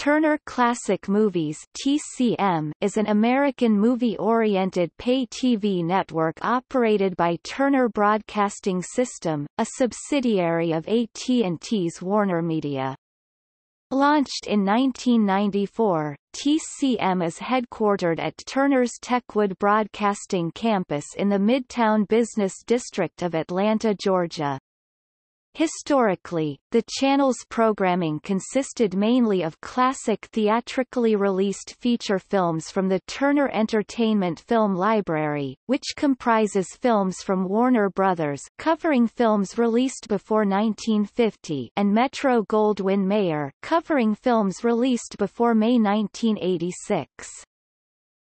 Turner Classic Movies TCM is an American movie-oriented pay-TV network operated by Turner Broadcasting System, a subsidiary of AT&T's WarnerMedia. Launched in 1994, TCM is headquartered at Turner's Techwood Broadcasting Campus in the Midtown Business District of Atlanta, Georgia. Historically, the channel's programming consisted mainly of classic theatrically released feature films from the Turner Entertainment Film Library, which comprises films from Warner Brothers covering films released before 1950 and Metro-Goldwyn-Mayer covering films released before May 1986.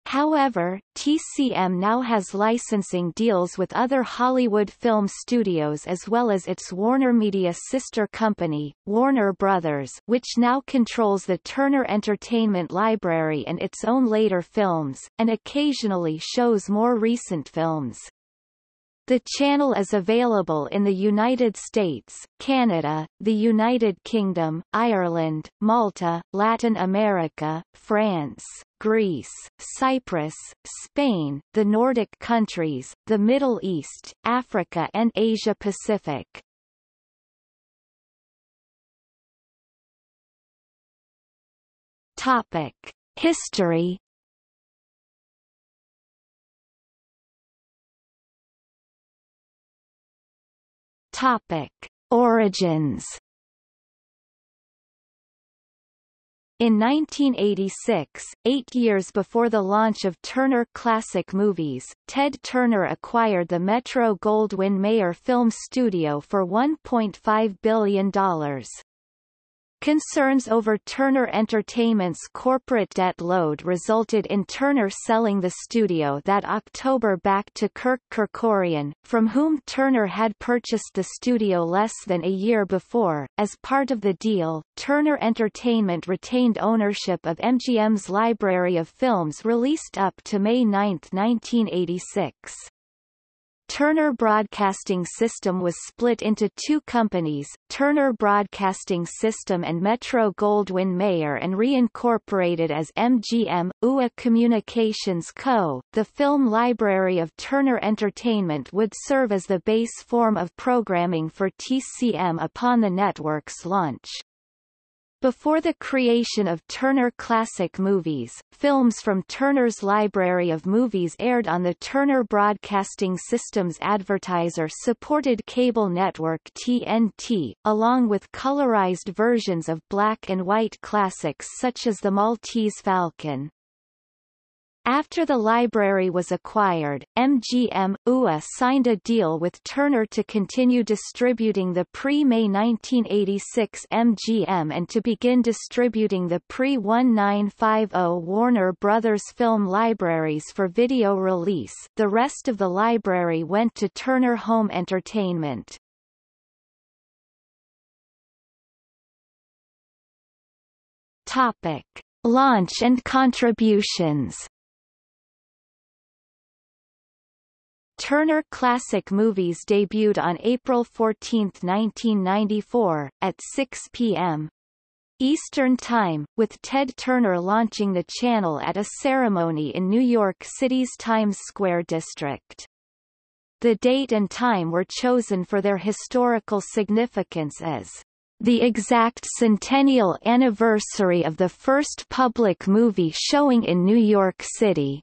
However, TCM now has licensing deals with other Hollywood film studios as well as its WarnerMedia sister company, Warner Brothers which now controls the Turner Entertainment Library and its own later films, and occasionally shows more recent films. The channel is available in the United States, Canada, the United Kingdom, Ireland, Malta, Latin America, France, Greece, Cyprus, Spain, the Nordic countries, the Middle East, Africa and Asia Pacific. Topic: History Topic: Origins. In 1986, eight years before the launch of Turner Classic Movies, Ted Turner acquired the Metro-Goldwyn-Mayer Film Studio for $1.5 billion. Concerns over Turner Entertainment's corporate debt load resulted in Turner selling the studio that October back to Kirk Kerkorian, from whom Turner had purchased the studio less than a year before. As part of the deal, Turner Entertainment retained ownership of MGM's library of films released up to May 9, 1986. Turner Broadcasting System was split into two companies, Turner Broadcasting System and Metro-Goldwyn-Mayer and reincorporated as MGM, UA Communications Co. The film library of Turner Entertainment would serve as the base form of programming for TCM upon the network's launch. Before the creation of Turner Classic Movies, films from Turner's library of movies aired on the Turner Broadcasting System's advertiser-supported cable network TNT, along with colorized versions of black and white classics such as The Maltese Falcon. After the library was acquired, MGM, UA signed a deal with Turner to continue distributing the pre-May 1986 MGM and to begin distributing the pre-1950 Warner Brothers film libraries for video release the rest of the library went to Turner Home Entertainment. Topic. Launch and contributions Turner Classic Movies debuted on April 14, 1994, at 6 p.m. Eastern Time, with Ted Turner launching the channel at a ceremony in New York City's Times Square district. The date and time were chosen for their historical significance as the exact centennial anniversary of the first public movie showing in New York City.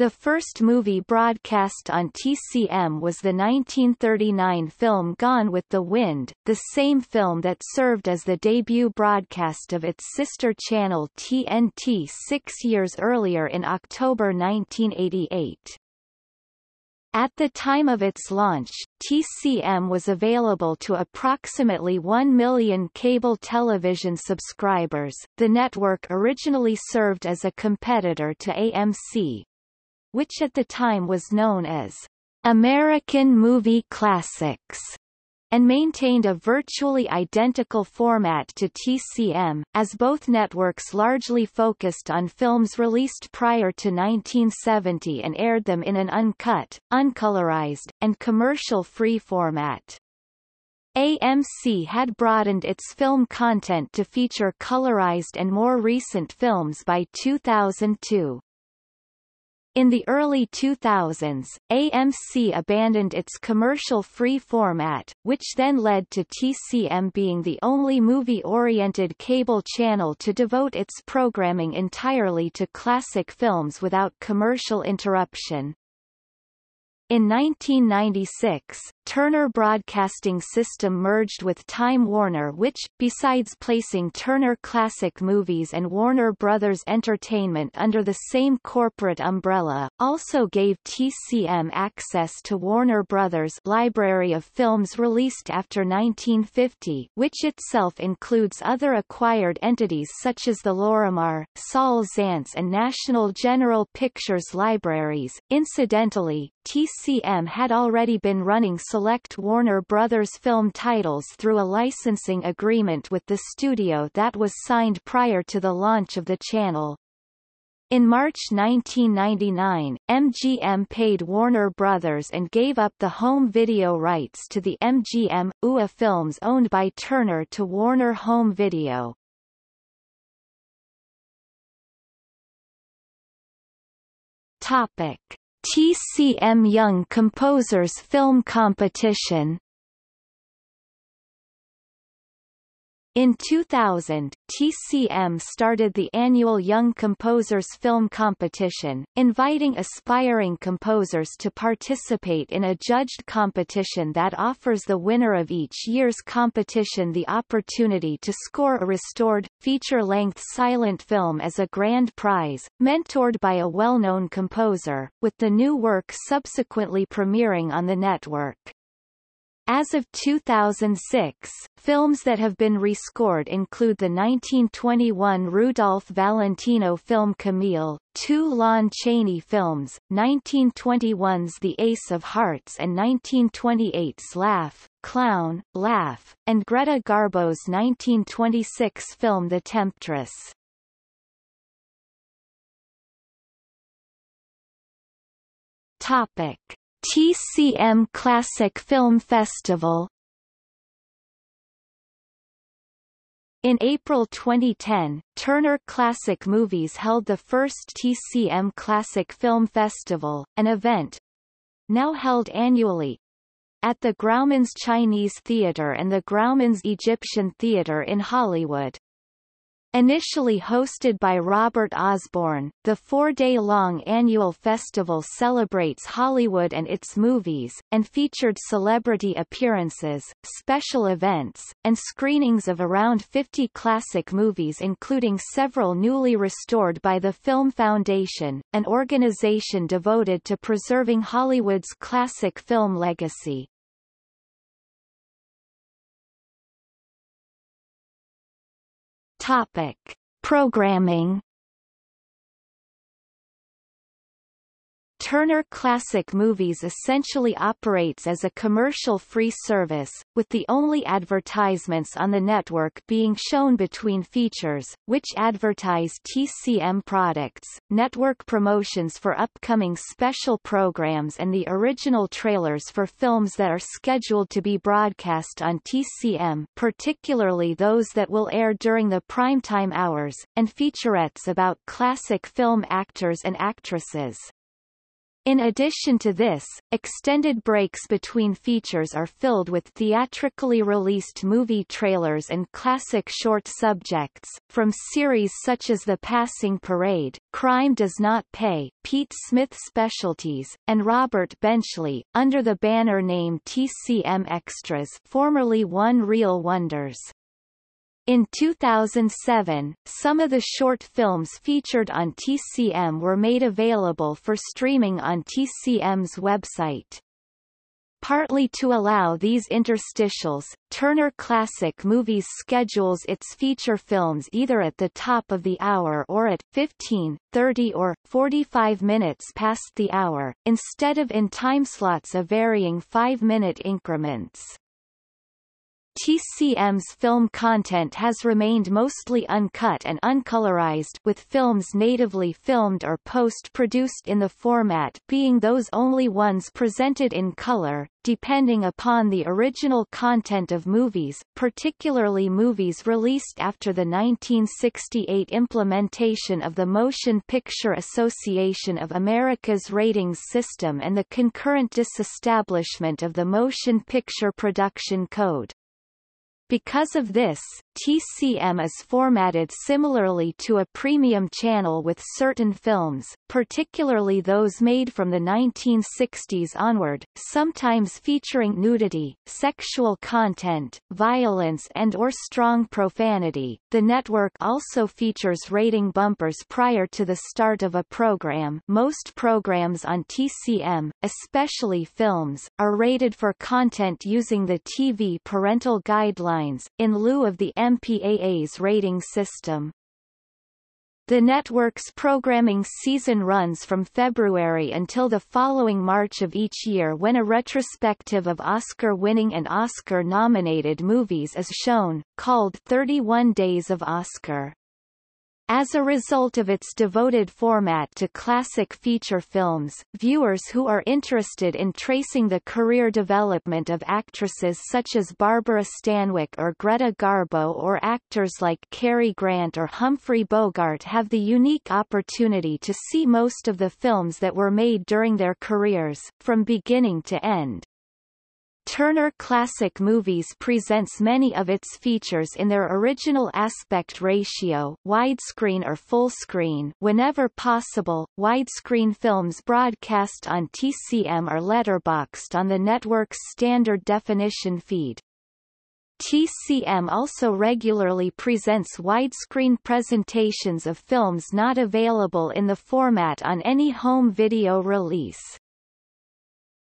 The first movie broadcast on TCM was the 1939 film Gone with the Wind, the same film that served as the debut broadcast of its sister channel TNT six years earlier in October 1988. At the time of its launch, TCM was available to approximately 1 million cable television subscribers. The network originally served as a competitor to AMC, which at the time was known as American Movie Classics and maintained a virtually identical format to TCM, as both networks largely focused on films released prior to 1970 and aired them in an uncut, uncolorized, and commercial-free format. AMC had broadened its film content to feature colorized and more recent films by 2002. In the early 2000s, AMC abandoned its commercial-free format, which then led to TCM being the only movie-oriented cable channel to devote its programming entirely to classic films without commercial interruption. In 1996, Turner Broadcasting System merged with Time Warner which, besides placing Turner Classic Movies and Warner Brothers Entertainment under the same corporate umbrella, also gave TCM access to Warner Brothers' library of films released after 1950 which itself includes other acquired entities such as the Lorimar, Saul Zaentz and National General Pictures libraries. Incidentally, TCM had already been running select Warner Brothers film titles through a licensing agreement with the studio that was signed prior to the launch of the channel. In March 1999, MGM paid Warner Brothers and gave up the home video rights to the MGM, UA films owned by Turner to Warner Home Video. Topic. TCM Young Composers Film Competition In 2000, TCM started the annual Young Composers Film Competition, inviting aspiring composers to participate in a judged competition that offers the winner of each year's competition the opportunity to score a restored, feature-length silent film as a grand prize, mentored by a well-known composer, with the new work subsequently premiering on the network. As of 2006, films that have been rescored include the 1921 Rudolph Valentino film Camille, two Lon Chaney films, 1921's The Ace of Hearts and 1928's Laugh, Clown, Laugh, and Greta Garbo's 1926 film The Temptress. Topic. TCM Classic Film Festival In April 2010, Turner Classic Movies held the first TCM Classic Film Festival, an event now held annually at the Grauman's Chinese Theater and the Grauman's Egyptian Theater in Hollywood. Initially hosted by Robert Osborne, the four-day-long annual festival celebrates Hollywood and its movies, and featured celebrity appearances, special events, and screenings of around 50 classic movies including several newly restored by the Film Foundation, an organization devoted to preserving Hollywood's classic film legacy. Topic. Programming Turner Classic Movies essentially operates as a commercial-free service, with the only advertisements on the network being shown between features, which advertise TCM products, network promotions for upcoming special programs and the original trailers for films that are scheduled to be broadcast on TCM particularly those that will air during the primetime hours, and featurettes about classic film actors and actresses. In addition to this, extended breaks between features are filled with theatrically released movie trailers and classic short subjects, from series such as The Passing Parade, Crime Does Not Pay, Pete Smith Specialties, and Robert Benchley, under the banner name TCM Extras formerly One Reel Wonders. In 2007, some of the short films featured on TCM were made available for streaming on TCM's website. Partly to allow these interstitials, Turner Classic Movies schedules its feature films either at the top of the hour or at 15, 30 or 45 minutes past the hour, instead of in timeslots of varying 5-minute increments. TCM's film content has remained mostly uncut and uncolorized with films natively filmed or post-produced in the format being those only ones presented in color, depending upon the original content of movies, particularly movies released after the 1968 implementation of the Motion Picture Association of America's ratings system and the concurrent disestablishment of the Motion Picture Production Code. Because of this, TCM is formatted similarly to a premium channel with certain films, particularly those made from the 1960s onward, sometimes featuring nudity, sexual content, violence and or strong profanity. The network also features rating bumpers prior to the start of a program. Most programs on TCM, especially films, are rated for content using the TV parental guidelines, in lieu of the MPAA's rating system. The network's programming season runs from February until the following March of each year when a retrospective of Oscar-winning and Oscar-nominated movies is shown, called 31 Days of Oscar. As a result of its devoted format to classic feature films, viewers who are interested in tracing the career development of actresses such as Barbara Stanwyck or Greta Garbo or actors like Cary Grant or Humphrey Bogart have the unique opportunity to see most of the films that were made during their careers, from beginning to end. Turner Classic Movies presents many of its features in their original aspect ratio widescreen or full screen whenever possible. Widescreen films broadcast on TCM are letterboxed on the network's standard definition feed. TCM also regularly presents widescreen presentations of films not available in the format on any home video release.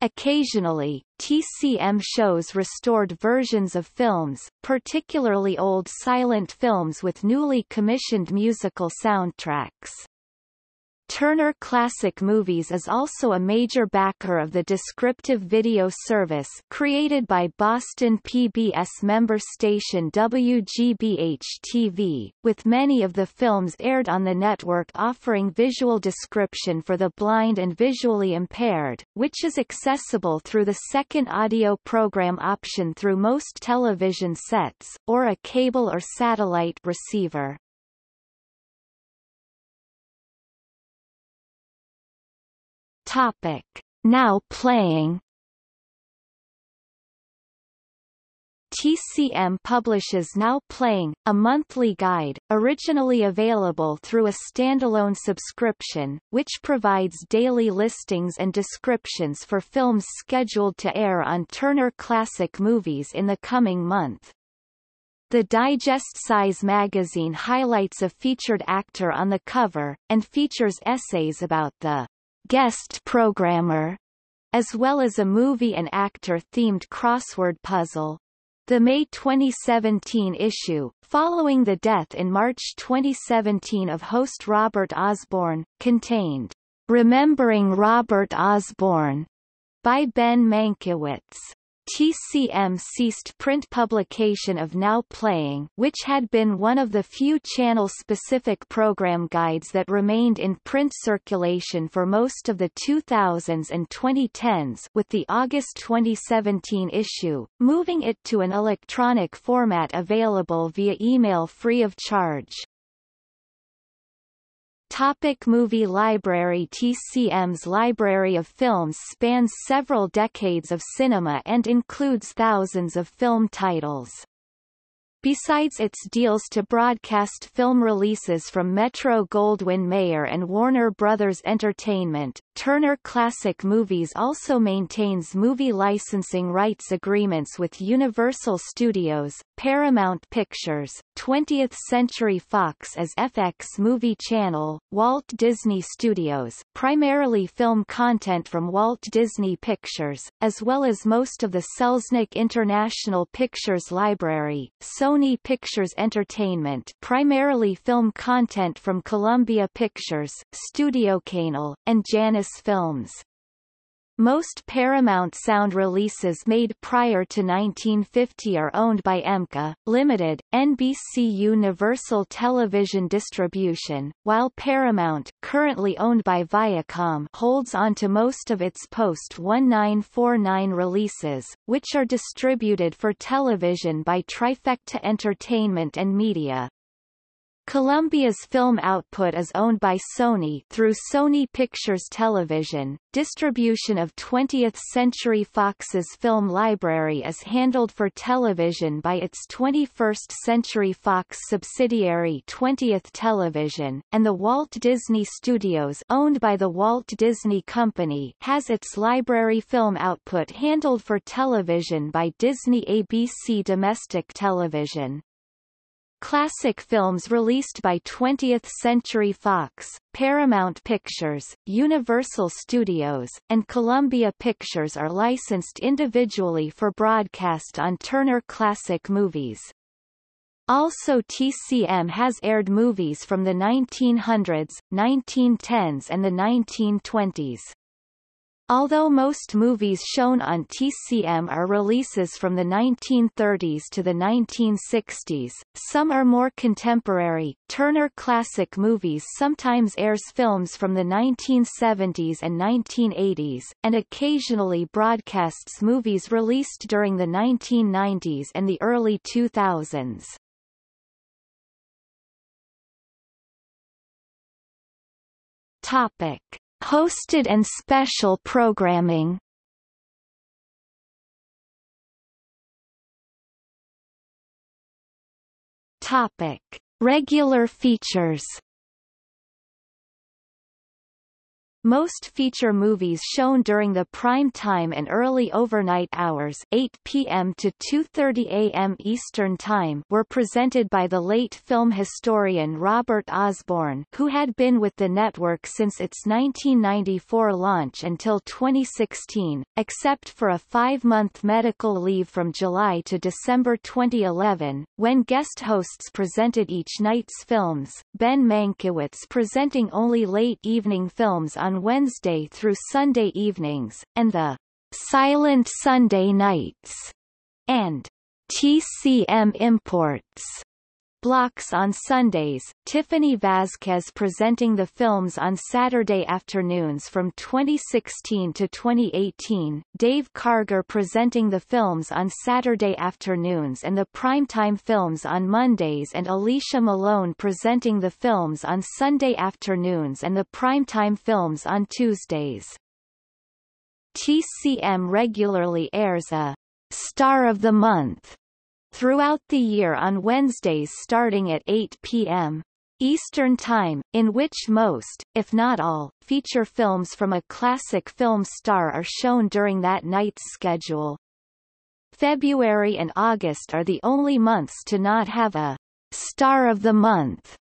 Occasionally, TCM shows restored versions of films, particularly old silent films with newly commissioned musical soundtracks. Turner Classic Movies is also a major backer of the descriptive video service created by Boston PBS member station WGBH-TV, with many of the films aired on the network offering visual description for the blind and visually impaired, which is accessible through the second audio program option through most television sets, or a cable or satellite receiver. Topic. Now playing TCM publishes Now Playing, a monthly guide, originally available through a standalone subscription, which provides daily listings and descriptions for films scheduled to air on Turner Classic Movies in the coming month. The digest-size magazine highlights a featured actor on the cover, and features essays about the guest programmer, as well as a movie and actor-themed crossword puzzle. The May 2017 issue, following the death in March 2017 of host Robert Osborne, contained Remembering Robert Osborne by Ben Mankiewicz. TCM ceased print publication of Now Playing which had been one of the few channel-specific program guides that remained in print circulation for most of the 2000s and 2010s with the August 2017 issue, moving it to an electronic format available via email free of charge. Topic movie library TCM's library of films spans several decades of cinema and includes thousands of film titles. Besides its deals to broadcast film releases from Metro-Goldwyn-Mayer and Warner Brothers Entertainment, Turner Classic Movies also maintains movie licensing rights agreements with Universal Studios, Paramount Pictures, 20th Century Fox as FX Movie Channel, Walt Disney Studios, primarily film content from Walt Disney Pictures, as well as most of the Selznick International Pictures Library, Sony Pictures Entertainment primarily film content from Columbia Pictures, Studio Canal, and Janus Films. Most Paramount Sound releases made prior to 1950 are owned by EMKA, Limited, NBC Universal Television Distribution, while Paramount, currently owned by Viacom, holds on to most of its post-1949 releases, which are distributed for television by Trifecta Entertainment and Media. Columbia's film output is owned by Sony through Sony Pictures Television. Distribution of 20th Century Fox's film library is handled for television by its 21st Century Fox subsidiary 20th Television, and the Walt Disney Studios owned by the Walt Disney Company has its library film output handled for television by Disney ABC Domestic Television. Classic films released by 20th Century Fox, Paramount Pictures, Universal Studios, and Columbia Pictures are licensed individually for broadcast on Turner Classic Movies. Also TCM has aired movies from the 1900s, 1910s and the 1920s. Although most movies shown on TCM are releases from the 1930s to the 1960s, some are more contemporary. Turner Classic Movies sometimes airs films from the 1970s and 1980s, and occasionally broadcasts movies released during the 1990s and the early 2000s. Topic. Hosted and special programming Topic. Regular features Most feature movies shown during the prime time and early overnight hours 8 p.m. to 2.30 a.m. Eastern Time were presented by the late film historian Robert Osborne who had been with the network since its 1994 launch until 2016, except for a five-month medical leave from July to December 2011, when guest hosts presented each night's films, Ben Mankiewicz presenting only late evening films on on Wednesday through Sunday evenings, and the Silent Sunday Nights and TCM Imports blocks on Sundays, Tiffany Vazquez presenting the films on Saturday afternoons from 2016 to 2018, Dave Karger presenting the films on Saturday afternoons and the primetime films on Mondays and Alicia Malone presenting the films on Sunday afternoons and the primetime films on Tuesdays. TCM regularly airs a Star of the Month throughout the year on Wednesdays starting at 8 p.m. Eastern Time, in which most, if not all, feature films from a classic film star are shown during that night's schedule. February and August are the only months to not have a Star of the Month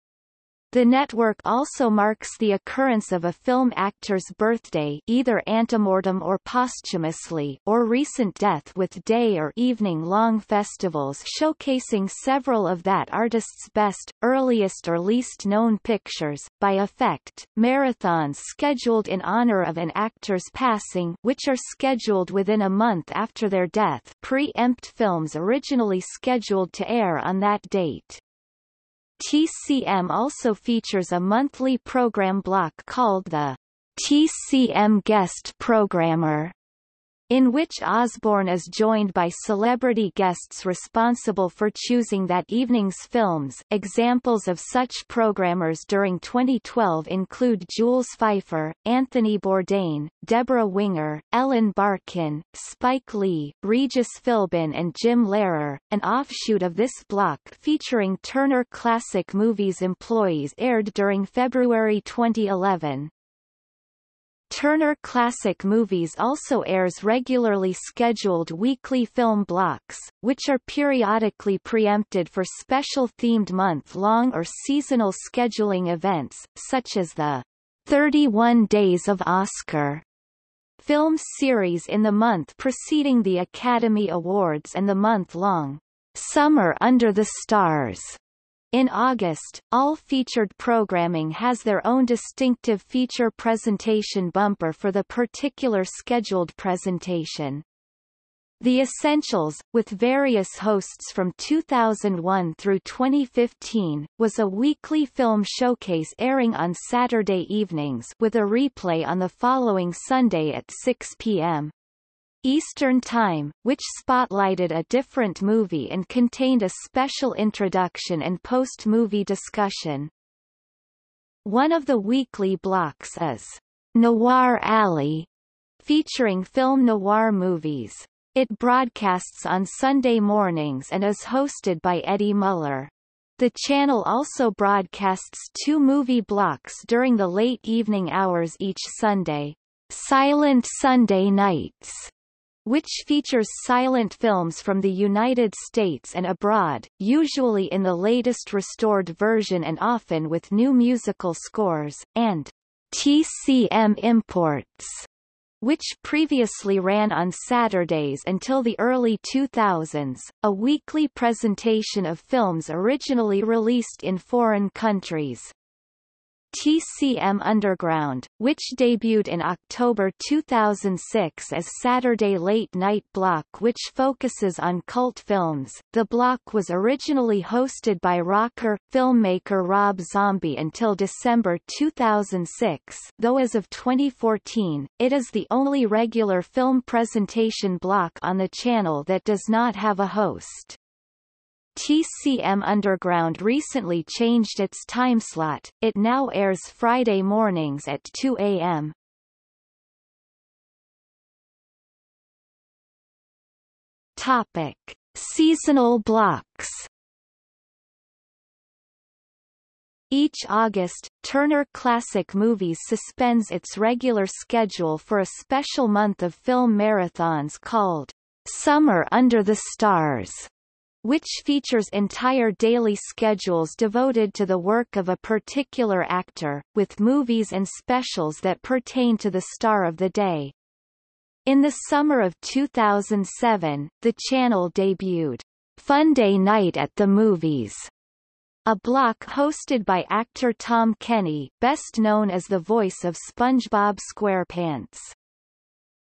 the network also marks the occurrence of a film actor's birthday either antemortem or posthumously or recent death with day or evening-long festivals showcasing several of that artist's best, earliest or least known pictures, by effect, marathons scheduled in honor of an actor's passing which are scheduled within a month after their death pre-empt films originally scheduled to air on that date. TCM also features a monthly program block called the TCM Guest Programmer in which Osborne is joined by celebrity guests responsible for choosing that evening's films. Examples of such programmers during 2012 include Jules Feiffer, Anthony Bourdain, Deborah Winger, Ellen Barkin, Spike Lee, Regis Philbin and Jim Lehrer. An offshoot of this block featuring Turner Classic Movies employees aired during February 2011. Turner Classic Movies also airs regularly scheduled weekly film blocks, which are periodically preempted for special themed month-long or seasonal scheduling events, such as the 31 Days of Oscar film series in the month preceding the Academy Awards and the month-long Summer Under the Stars In August, all featured programming has their own distinctive feature presentation bumper for the particular scheduled presentation. The Essentials, with various hosts from 2001 through 2015, was a weekly film showcase airing on Saturday evenings with a replay on the following Sunday at 6 p.m. Eastern Time, which spotlighted a different movie and contained a special introduction and post-movie discussion. One of the weekly blocks is Noir Alley, featuring film noir movies. It broadcasts on Sunday mornings and is hosted by Eddie Muller. The channel also broadcasts two movie blocks during the late evening hours each Sunday. Silent Sunday Nights which features silent films from the United States and abroad, usually in the latest restored version and often with new musical scores, and TCM Imports, which previously ran on Saturdays until the early 2000s, a weekly presentation of films originally released in foreign countries. TCM Underground, which debuted in October 2006 as Saturday Late Night Block which focuses on cult films. The block was originally hosted by rocker, filmmaker Rob Zombie until December 2006 though as of 2014, it is the only regular film presentation block on the channel that does not have a host. TCM Underground recently changed its timeslot, it now airs Friday mornings at 2 a.m. Topic. Seasonal blocks Each August, Turner Classic Movies suspends its regular schedule for a special month of film marathons called Summer Under the Stars which features entire daily schedules devoted to the work of a particular actor, with movies and specials that pertain to the star of the day. In the summer of 2007, the channel debuted Funday Night at the Movies, a block hosted by actor Tom Kenny, best known as the voice of SpongeBob SquarePants.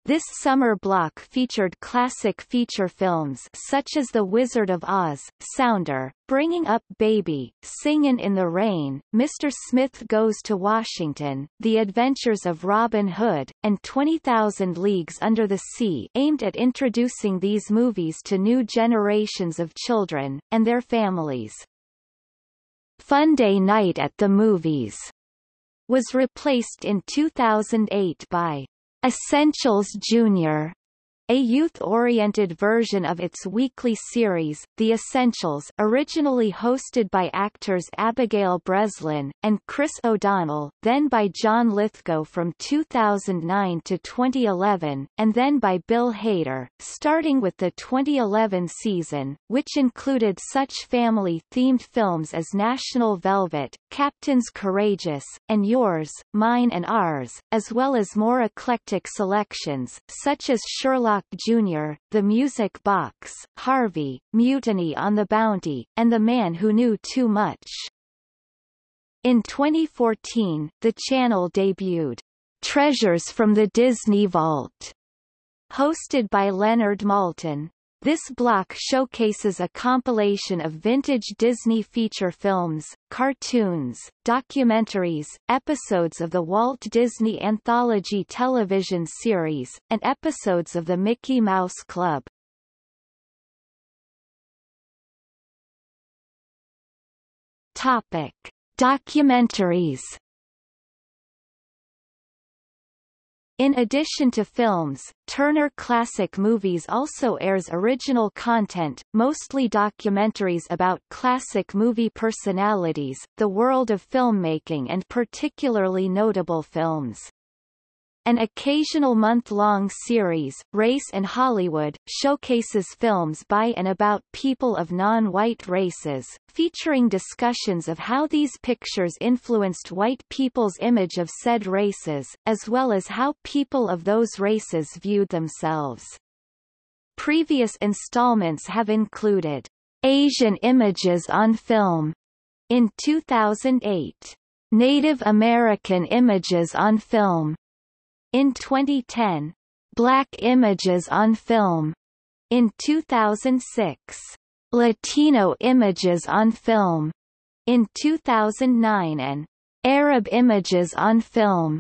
This summer block featured classic feature films such as The Wizard of Oz, Sounder, Bringing Up Baby, Singin' in the Rain, Mr. Smith Goes to Washington, The Adventures of Robin Hood, and 20,000 Leagues Under the Sea aimed at introducing these movies to new generations of children, and their families. Funday Night at the Movies was replaced in 2008 by Essentials Junior, a youth-oriented version of its weekly series, The Essentials originally hosted by actors Abigail Breslin, and Chris O'Donnell, then by John Lithgow from 2009 to 2011, and then by Bill Hader, starting with the 2011 season, which included such family-themed films as National Velvet, Captains Courageous, and Yours, Mine and Ours, as well as more eclectic selections, such as Sherlock Jr., The Music Box, Harvey, Mutiny on the Bounty, and The Man Who Knew Too Much. In 2014, the channel debuted Treasures from the Disney Vault, hosted by Leonard Maltin. This block showcases a compilation of vintage Disney feature films, cartoons, documentaries, episodes of the Walt Disney Anthology television series, and episodes of the Mickey Mouse Club. Topic: Documentaries In addition to films, Turner Classic Movies also airs original content, mostly documentaries about classic movie personalities, the world of filmmaking and particularly notable films. An occasional month-long series, Race in Hollywood, showcases films by and about people of non-white races, featuring discussions of how these pictures influenced white people's image of said races, as well as how people of those races viewed themselves. Previous installments have included Asian Images on Film, In 2008, Native American Images on Film. In 2010, Black Images on Film. In 2006, Latino Images on Film. In 2009 and Arab Images on Film.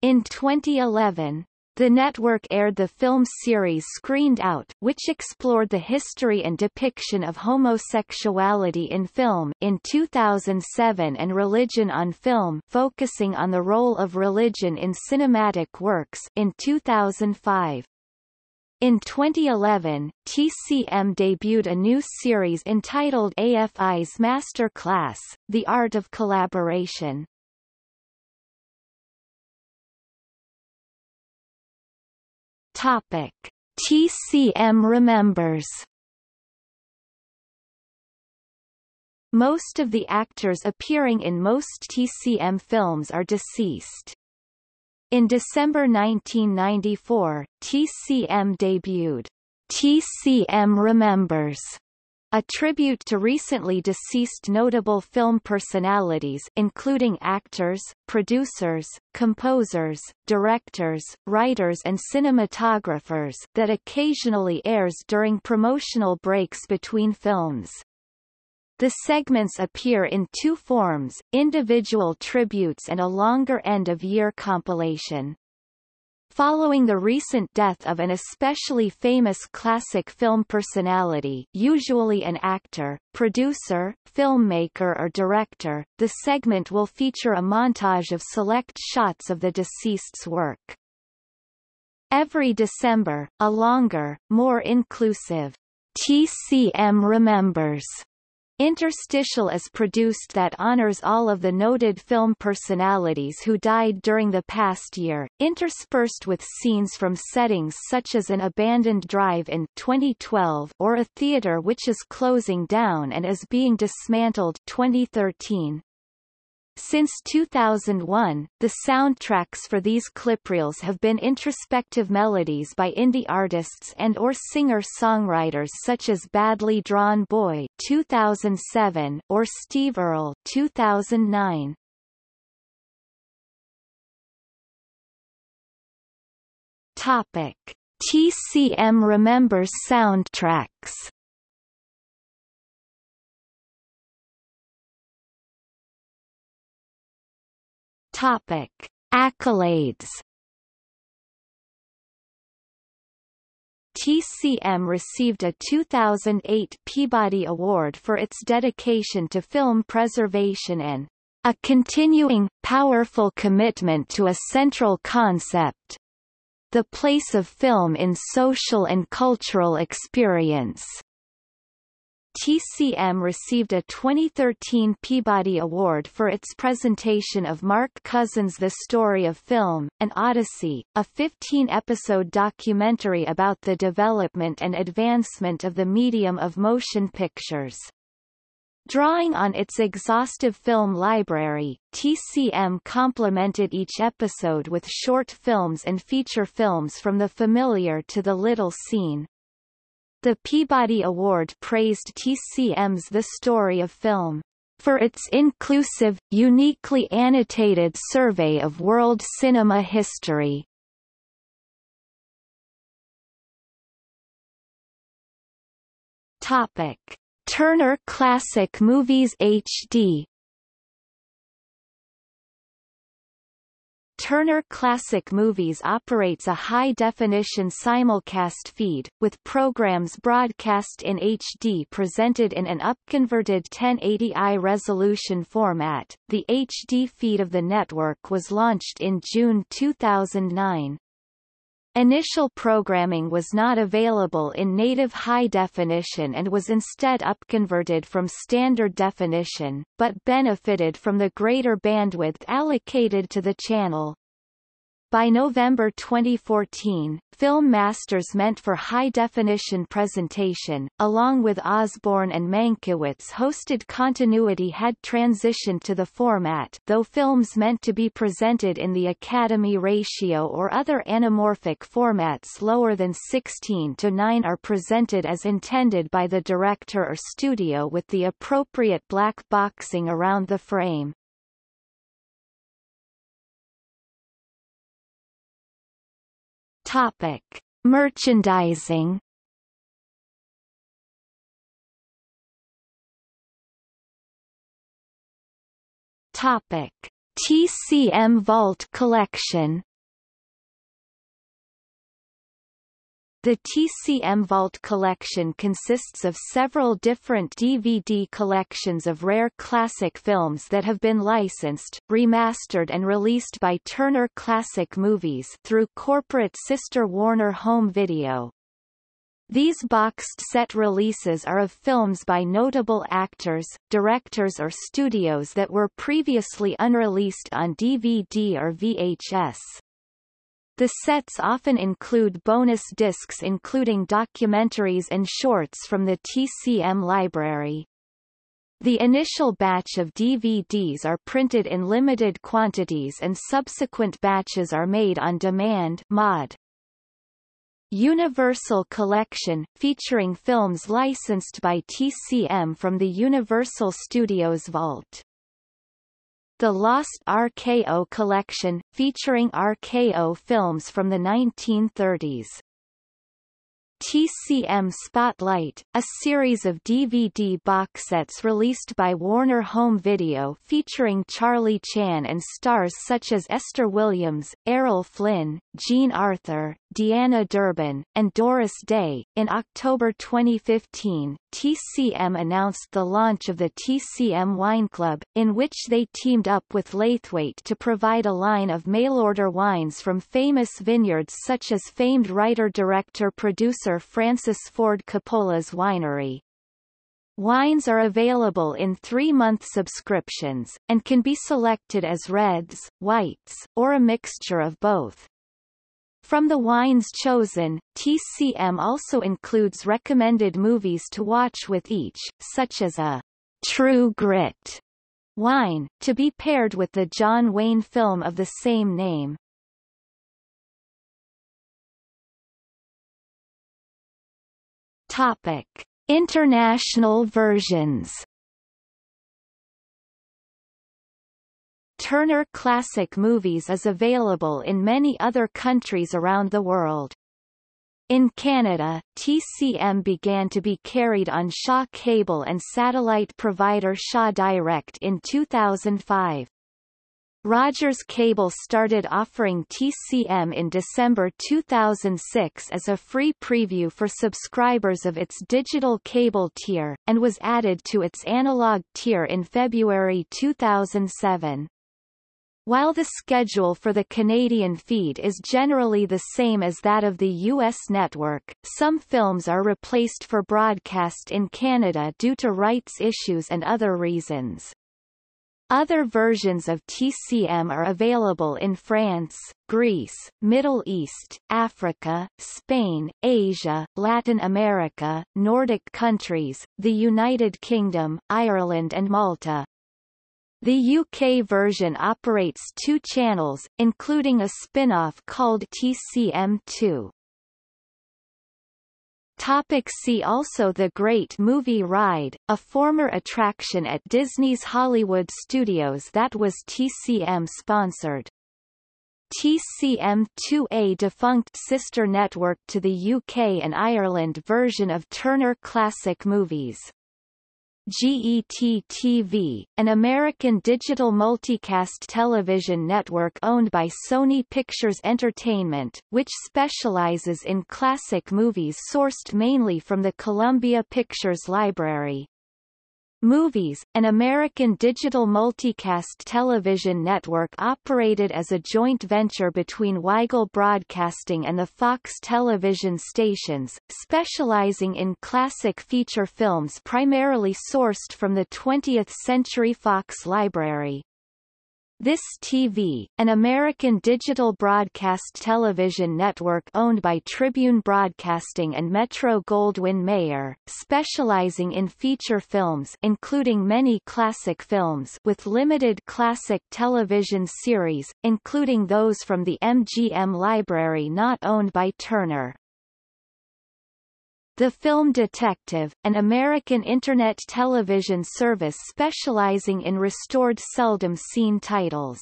In 2011, the network aired the film series Screened Out, which explored the history and depiction of homosexuality in film in 2007 and Religion on Film focusing on the role of religion in cinematic works in 2005. In 2011, TCM debuted a new series entitled AFI's Master Class, The Art of Collaboration. Topic: TCM remembers. Most of the actors appearing in most TCM films are deceased. In December 1994, TCM debuted TCM Remembers a tribute to recently deceased notable film personalities including actors, producers, composers, directors, writers and cinematographers that occasionally airs during promotional breaks between films. The segments appear in two forms, individual tributes and a longer end-of-year compilation. Following the recent death of an especially famous classic film personality usually an actor, producer, filmmaker or director, the segment will feature a montage of select shots of the deceased's work. Every December, a longer, more inclusive TCM Remembers Interstitial is produced that honors all of the noted film personalities who died during the past year, interspersed with scenes from settings such as an abandoned drive-in 2012 or a theater which is closing down and is being dismantled 2013. Since 2001, the soundtracks for these clipreels have been introspective melodies by indie artists and or singer-songwriters such as Badly Drawn Boy 2007 or Steve Earle 2009. Topic: TCM remembers soundtracks. Topic: Accolades. TCM received a 2008 Peabody Award for its dedication to film preservation and a continuing, powerful commitment to a central concept the place of film in social and cultural experience. TCM received a 2013 Peabody Award for its presentation of Mark Cousins' The Story of Film, An Odyssey, a 15-episode documentary about the development and advancement of the medium of motion pictures. Drawing on its exhaustive film library, TCM complemented each episode with short films and feature films from the familiar to the little seen. The Peabody Award praised TCM's The Story of Film for its inclusive, uniquely annotated survey of world cinema history. Topic: Turner Classic Movies HD Turner Classic Movies operates a high-definition simulcast feed, with programs broadcast in HD presented in an upconverted 1080i resolution format. The HD feed of the network was launched in June 2009. Initial programming was not available in native high definition and was instead upconverted from standard definition, but benefited from the greater bandwidth allocated to the channel. By November 2014, film masters meant for high-definition presentation, along with Osborne and Mankiewicz-hosted continuity had transitioned to the format though films meant to be presented in the Academy ratio or other anamorphic formats lower than 16 to 9 are presented as intended by the director or studio with the appropriate black boxing around the frame. Topic: Merchandising. Topic: TCM Vault Collection. The TCM Vault collection consists of several different DVD collections of rare classic films that have been licensed, remastered and released by Turner Classic Movies through corporate sister Warner Home Video. These boxed set releases are of films by notable actors, directors or studios that were previously unreleased on DVD or VHS. The sets often include bonus discs including documentaries and shorts from the TCM library. The initial batch of DVDs are printed in limited quantities and subsequent batches are made on demand mod. Universal Collection, featuring films licensed by TCM from the Universal Studios Vault. The Lost RKO Collection, featuring RKO films from the 1930s. TCM Spotlight, a series of DVD box sets released by Warner Home Video featuring Charlie Chan and stars such as Esther Williams, Errol Flynn, Jean Arthur, Deanna Durbin, and Doris Day. In October 2015, TCM announced the launch of the TCM Wine Club, in which they teamed up with Laithwaite to provide a line of mail-order wines from famous vineyards such as famed writer-director-producer Francis Ford Coppola's winery. Wines are available in three-month subscriptions, and can be selected as reds, whites, or a mixture of both. From the wines chosen, TCM also includes recommended movies to watch with each, such as a True Grit wine, to be paired with the John Wayne film of the same name. Topic. International versions Turner Classic Movies is available in many other countries around the world. In Canada, TCM began to be carried on Shaw Cable and satellite provider Shaw Direct in 2005. Rogers Cable started offering TCM in December 2006 as a free preview for subscribers of its digital cable tier, and was added to its analog tier in February 2007. While the schedule for the Canadian feed is generally the same as that of the U.S. network, some films are replaced for broadcast in Canada due to rights issues and other reasons. Other versions of TCM are available in France, Greece, Middle East, Africa, Spain, Asia, Latin America, Nordic countries, the United Kingdom, Ireland and Malta. The UK version operates two channels, including a spin-off called TCM2. Topic see also The Great Movie Ride, a former attraction at Disney's Hollywood Studios that was TCM-sponsored. TCM2A defunct sister network to the UK and Ireland version of Turner Classic Movies. GET-TV, an American digital multicast television network owned by Sony Pictures Entertainment, which specializes in classic movies sourced mainly from the Columbia Pictures Library. Movies, an American digital multicast television network operated as a joint venture between Weigel Broadcasting and the Fox television stations, specializing in classic feature films primarily sourced from the 20th Century Fox library. This TV, an American digital broadcast television network owned by Tribune Broadcasting and Metro-Goldwyn-Mayer, specializing in feature films including many classic films with limited classic television series, including those from the MGM library not owned by Turner. The Film Detective, an American Internet television service specializing in restored seldom-seen titles.